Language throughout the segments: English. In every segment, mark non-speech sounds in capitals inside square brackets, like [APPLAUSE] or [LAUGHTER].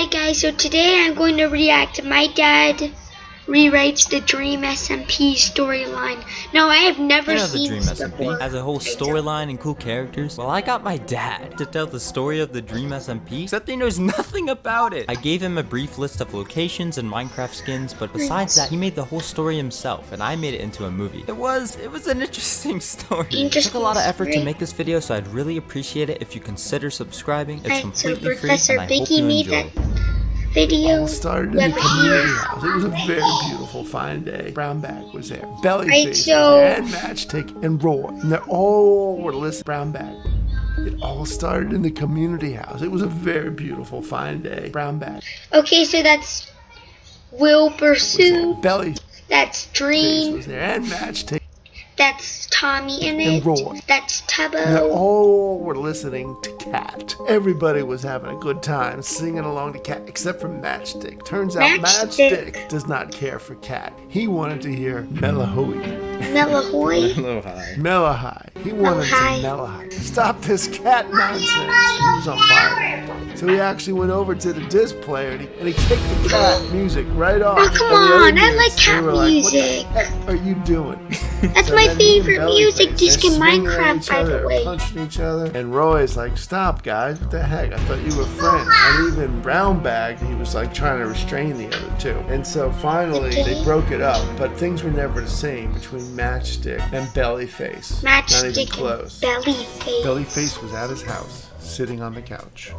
Hi guys, so today I'm going to react to my dad rewrites the Dream SMP storyline. Now I have never I know seen the Dream SMP before. has a whole storyline and cool characters. Well, I got my dad to tell the story of the Dream SMP, except he knows [LAUGHS] nothing about it. I gave him a brief list of locations and Minecraft skins, but besides that, he made the whole story himself, and I made it into a movie. It was, it was an [LAUGHS] interesting story. It took a lot of effort to make this video, so I'd really appreciate it if you consider subscribing. It's Alright, so completely free, and I hope you enjoy. that video. all started in the community house. It was a very beautiful, fine day. Brownback was there. Bellyface was there. And Matchstick and Roy. And they all were listening. Brownback. It all started in the community house. It was a very beautiful, fine day. Brownback Okay, so that's Wilbur Soot. Bellyface That's Dream. And Matchstick. That's Tommy in And it. Roy. That's And they Tubbo. all were listening to Cat. Everybody was having a good time singing along to Cat, except for Matchstick. Turns out Matchstick. Matchstick does not care for Cat. He wanted to hear Melahoey. Melahoy. Hello, hi. Mellohi. He wanted Mellohi. to Mellohi. Stop this cat oh, nonsense. He was on fire. So he actually went over to the disc player and he, and he kicked the cat [GASPS] music right off. Oh, come And the other on, I like cat were like, music. What the heck are you doing? [LAUGHS] That's So my then he and favorite music disc in Minecraft, by the way. punching each other. And Roy's like, stop, guys. What the heck? I thought you were friends. And even Brownbag, he was like trying to restrain the other two. And so finally, they broke it up. But things were never the same between Matchstick and Bellyface. Not even close. and belly face. Bellyface was at his house, sitting on the couch.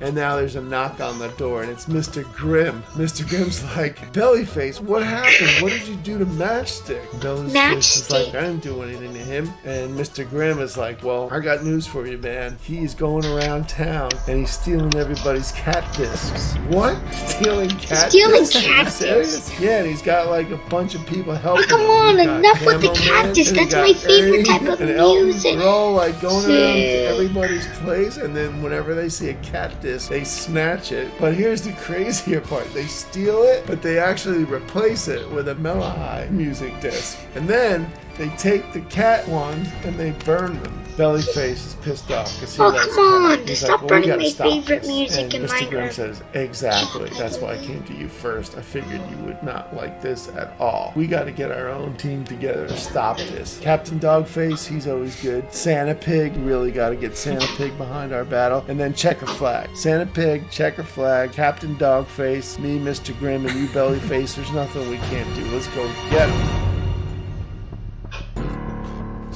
And now there's a knock on the door, and it's Mr. Grimm. Mr. Grimm's like, Bellyface, what happened? What did you do to Matchstick? Bellyface is like, I didn't do anything to him. And Mr. Grimm is like, Well, I got news for you, man. He's going around town and he's stealing everybody's cat discs. What? Stealing cat Stealing discs? You cat discs? Yeah, and he's got like a bunch of people helping. Oh, come on, enough with the cat discs. That's my favorite type of music. They're all like going around to everybody's place, and then whenever they see a cat disc, they snatch it. But here's the crazier part: they steal it, but they actually replace it with a Mellohi music disc, and then they take the cat ones and they burn them. Bellyface is pissed off because he Oh, likes come on. He's stop like, well, we burning my stop favorite this. music and in Mr. Grimm says, exactly. That's why I came to you first. I figured you would not like this at all. We got to get our own team together to stop this. Captain Dogface, he's always good. Santa Pig, really got to get Santa Pig behind our battle. And then Checker Flag. Santa Pig, Checker Flag, Captain Dogface, me, Mr. Grimm, and you, Bellyface. There's nothing we can't do. Let's go get him.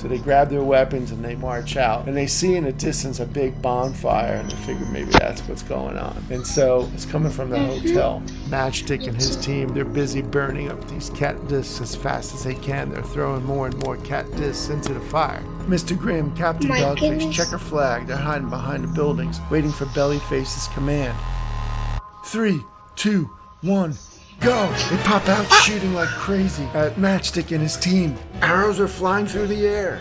So they grab their weapons and they march out. And they see in the distance a big bonfire and they figure maybe that's what's going on. And so it's coming from the hotel. Matchstick and his team, they're busy burning up these cat discs as fast as they can. They're throwing more and more cat discs into the fire. Mr. Grimm, Captain My Dogface, goodness. checker flag. They're hiding behind the buildings, waiting for Bellyface's command. Three, two, one, go! They pop out shooting like crazy at Matchstick and his team. Arrows are flying through the air.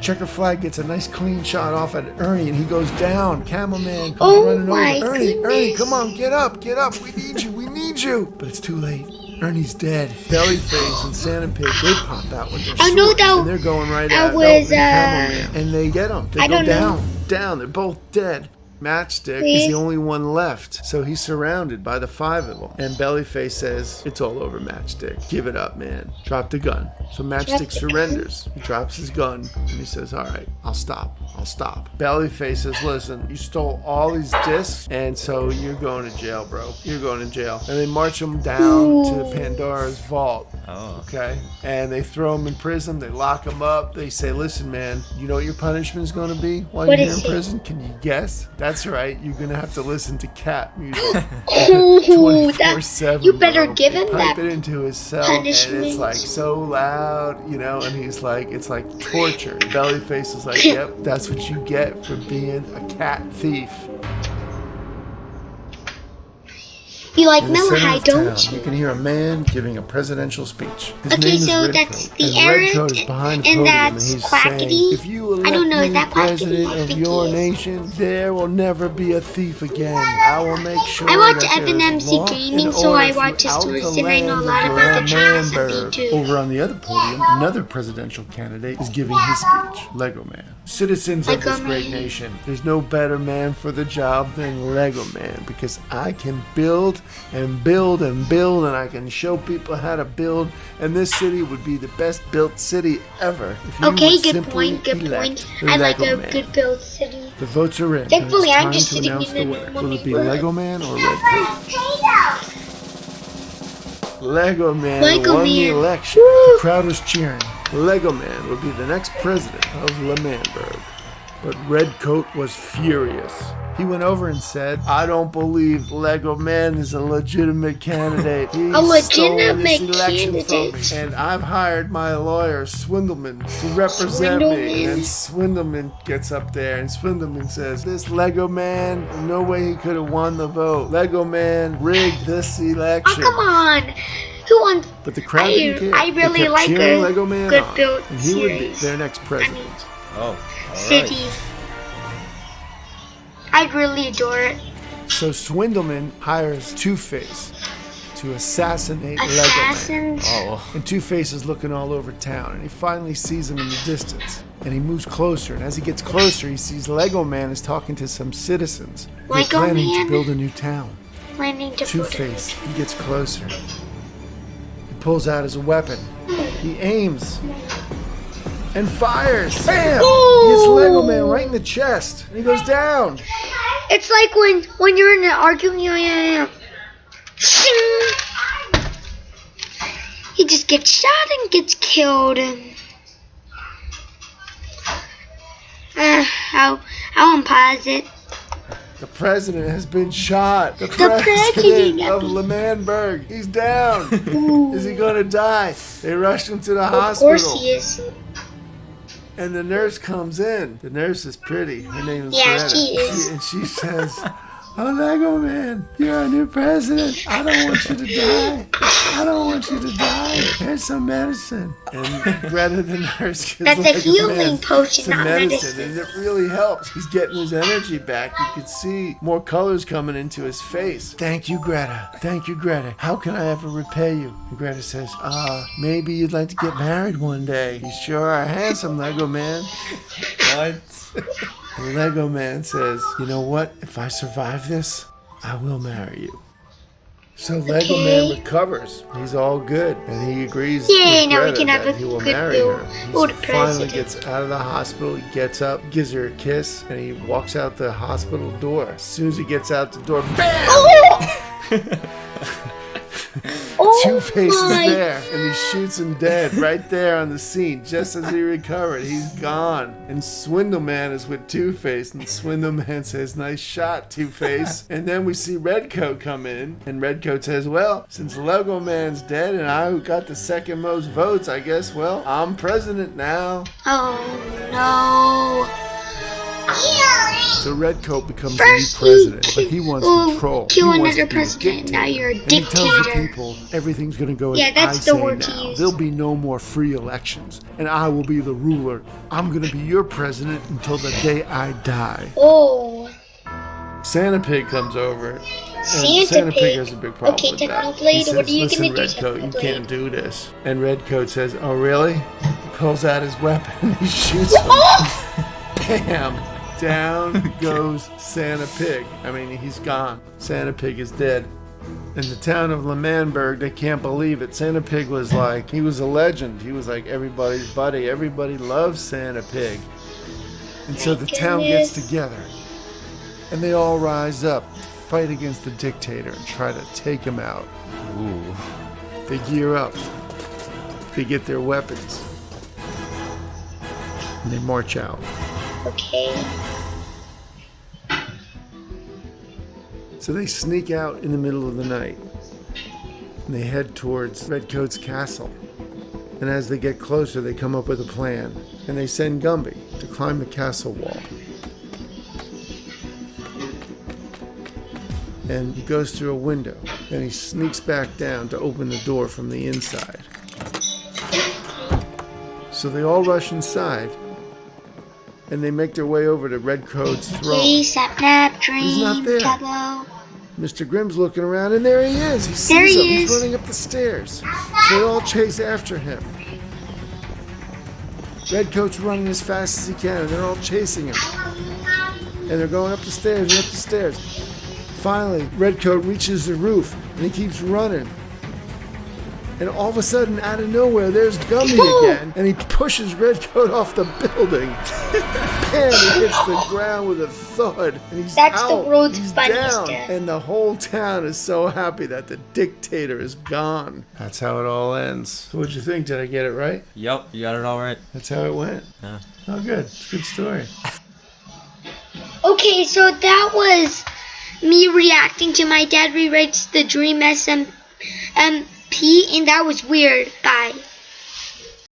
Checker flag gets a nice clean shot off at Ernie and he goes down. Camel Man comes Oh running over. Ernie, Ernie, come on, get up, get up. We need you, we need you. But it's too late. Ernie's dead. Bellyface and Santa Pig, they pop out with their I know that- and they're going right that at was, uh, Camel And they get him. They I go don't know. down, down. They're both dead. Matchstick is the only one left, so he's surrounded by the five of them. And Bellyface says, "It's all over, Matchstick. Give it up, man. Drop the gun." So Matchstick gun? surrenders. He drops his gun and he says, "All right, I'll stop. I'll stop." Bellyface says, "Listen, you stole all these discs, and so you're going to jail, bro. You're going to jail." And they march him down to Pandora's vault. Oh. Okay. And they throw him in prison. They lock him up. They say, listen, man, you know what your punishment is going to be while What you're here is in it? prison? Can you guess? That's right. You're going to have to listen to cat music. [LAUGHS] Ooh, 24/7, you better bro. give They him pipe that. it into his cell, and it's like so loud, you know. And he's like, it's like torture. Bellyface is like, [LAUGHS] yep, that's what you get for being a cat thief. You like center don't you? you can hear a man giving a presidential speech. His Okay, name is so that's the and behind and podium, that's and Quackity. "If you elect I don't know, is that Quackity? president I of your nation, there will never be a thief again. I will make sure I watch that Evan there is MC Gaming, so I watch his stories and I know a lot about the Dream SMP Lamberg." too. Over on the other podium, another presidential candidate is giving his speech. Lego Man. Citizens of Lego this great Man. nation, there's no better man for the job than Lego Man because I can build and build and build and I can show people how to build and this city would be the best built city ever if you Okay, good point, good point. the I like a Man. good built city. The votes are in. Thankfully, I'm just sitting in the the winner. Will it be. Lego Man or Red Coat? Lego Man Lego won the Man. election. Woo! The crowd was cheering. Lego Man would be the next president of L'Manberg. But Red Coat was furious. He went over and said, I don't believe Lego Man is a legitimate candidate. [LAUGHS] He A stole this legitimate election from me. candidate? And I've hired my lawyer, Swindleman, to represent me. And Swindleman gets up there and Swindleman says, This Lego man, no way he could have won the vote. Lego man rigged this election. Oh, election. come on. Who wants But the crowd I- didn't care. I They really kept like cheering a Lego Man good on, built and he would be series. their next president. Oh, city? I'd really adore it. So Swindleman hires Two Face to assassinate Lego Man. Oh. And Two Face is looking all over town, and he finally sees him in the distance. And he moves closer, and as he gets closer, he sees Lego Man is talking to some citizens. They're Lego planning Man? to build a new town. Planning to Two put Face, he gets closer. He pulls out his weapon. He aims and fires. Bam! He hits Lego Man right in the chest, and he goes down. It's like when when you're in an argument. Yeah, yeah, yeah. He just gets shot and gets killed. Uh, I'll I'll unpause it. The president has been shot. The, president president of. L'Manberg. He's down. [LAUGHS] is he gonna die? They rushed him to the Of hospital. course he is. And the nurse comes in. The nurse is pretty. Her name is Yeah, Greta. she is. and she says, Oh, Lego Man, you're our new president. I don't want you to die. I don't want you to die. Here's some medicine. And Greta, the nurse, That's a healing Man potion, not medicine, medicine. and it really helps. He's getting his energy back. You can see more colors coming into his face. Thank you, Greta. Thank you, Greta. How can I ever repay you? And Greta says, uh, maybe you'd like to get married one day. You sure are handsome, Lego Man. [LAUGHS] What? The Lego Man says, You know what? If I survive this, I will marry you. So Lego Man recovers. He's all good. And he agrees Yay, with now we can have that a he will good marry her. He finally president. gets out of the hospital. He gets up, gives her a kiss, and he walks out the hospital door. As soon as he gets out the door, BAM! Oh! [LAUGHS] oh Two Face is there, and he shoots him dead right there on the scene, just as he recovered. He's gone. And Swindle Man is with Two Face, and Swindle Man says, Nice shot, Two Face. [LAUGHS] and then we see Redcoat come in, and Redcoat says, Well, since Lego Man's dead and I who got the second most votes, I guess, well, I'm president now. Oh no. So Redcoat becomes First the new president, but he wants control. kill he wants another to president, now you're a And he tells the people everything's going to go as Yeah, that's I the say word to now. use. There'll be no more free elections, and I will be the ruler. I'm going to be your president until the day I die. Oh. Santa Pig comes over. Santa Santa Pig Pig. has a big problem Okay, with that. What are you Listen, Redcoat, you can't do this. And Redcoat says, Oh, really? He pulls out his weapon. [LAUGHS] He shoots him. Bam! Down [LAUGHS] goes Santa Pig. I mean, he's gone. Santa Pig is dead. In the town of L'Manberg, they can't believe it. Santa Pig was [LAUGHS] like, he was a legend. He was like everybody's buddy. Everybody loves Santa Pig. And so the town gets together. And they all rise up fight against the dictator and try to take him out. Ooh. They gear up. They get their weapons. And they march out. Okay. So they sneak out in the middle of the night and they head towards Redcoat's castle. And as they get closer, they come up with a plan and they send Gumby to climb the castle wall. and he goes through a window. Then he sneaks back down to open the door from the inside. So they all rush inside, and they make their way over to Redcoat's throne. Please, sap, nap, dream, not there. Mr. Grimm's looking around, and there he is. He sees There he him. He's running up the stairs. So they all chase after him. Redcoat's running as fast as he can, and they're all chasing him. And they're going up the stairs and up the stairs. Finally, Redcoat reaches the roof, and he keeps running. And all of a sudden, out of nowhere, there's Gummy again, and he pushes Redcoat off the building. [LAUGHS] and he hits the ground with a thud, and he's That's the out. world's he's funniest down, death. and the whole town is so happy that the dictator is gone. That's how it all ends. So what'd you think? Did I get it right? Yup, you got it all right. That's how it went. Yeah. Oh, good. It's a good story. [LAUGHS] Okay, so that was me reacting to my dad rewrites the Dream SM, MP, and that was weird. Bye.